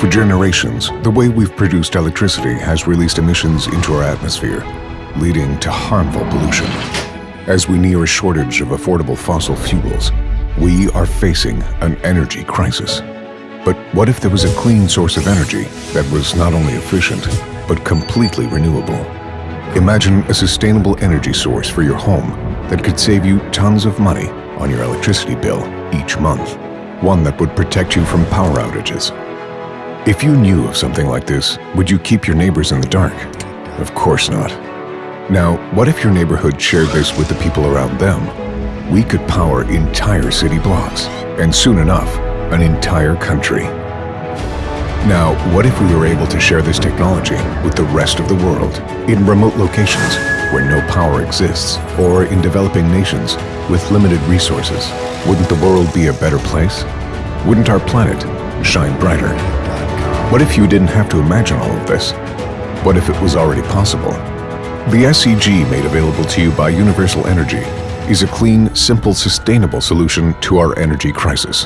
For generations, the way we've produced electricity has released emissions into our atmosphere, leading to harmful pollution. As we near a shortage of affordable fossil fuels, we are facing an energy crisis. But what if there was a clean source of energy that was not only efficient, but completely renewable? Imagine a sustainable energy source for your home that could save you tons of money on your electricity bill each month. One that would protect you from power outages. If you knew of something like this, would you keep your neighbors in the dark? Of course not. Now, what if your neighborhood shared this with the people around them? We could power entire city blocks, and soon enough, an entire country. Now, what if we were able to share this technology with the rest of the world in remote locations where no power exists or in developing nations with limited resources? Wouldn't the world be a better place? Wouldn't our planet shine brighter? What if you didn't have to imagine all of this? What if it was already possible? The SEG made available to you by Universal Energy is a clean, simple, sustainable solution to our energy crisis.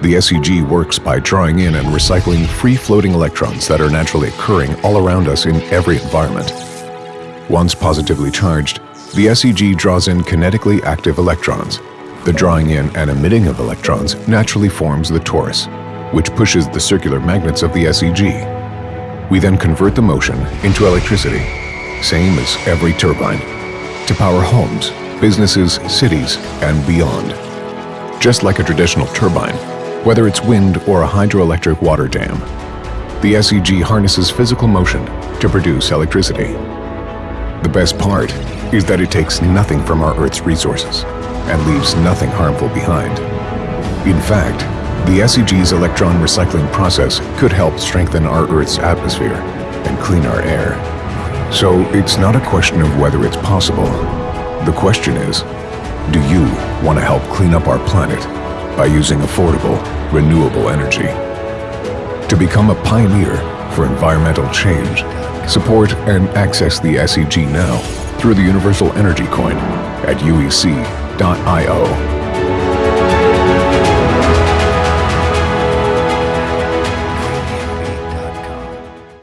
The SEG works by drawing in and recycling free-floating electrons that are naturally occurring all around us in every environment. Once positively charged, the SEG draws in kinetically active electrons. The drawing in and emitting of electrons naturally forms the torus, which pushes the circular magnets of the SEG. We then convert the motion into electricity, same as every turbine, to power homes, businesses, cities, and beyond. Just like a traditional turbine, whether it's wind or a hydroelectric water dam. The SEG harnesses physical motion to produce electricity. The best part is that it takes nothing from our Earth's resources and leaves nothing harmful behind. In fact, the SEG's electron recycling process could help strengthen our Earth's atmosphere and clean our air. So it's not a question of whether it's possible. The question is, do you want to help clean up our planet by using affordable, renewable energy. To become a pioneer for environmental change, support and access the SEG now through the Universal Energy Coin at uec.io.